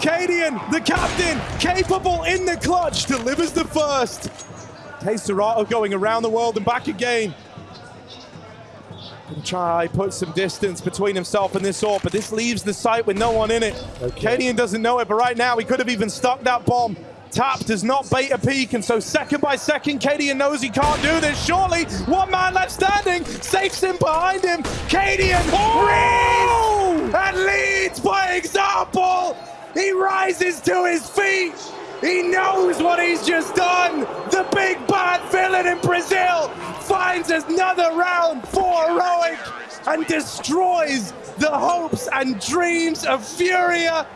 Cadian, the captain, capable in the clutch, delivers the first. KSCERATO going around the world and back again. Gonna try put some distance between himself and this orb, but this leaves the site with no one in it. Okay. Cadian doesn't know it, but right now he could have even stuck that bomb. Tap does not bait a peek, and so second by second, Cadian knows he can't do this. Surely, one man left standing, safes him behind him. Cadian reads and leads by example. He rises to his feet. He knows what he's just done. The big bad villain in Brazil finds another round for heroic and destroys the hopes and dreams of Furia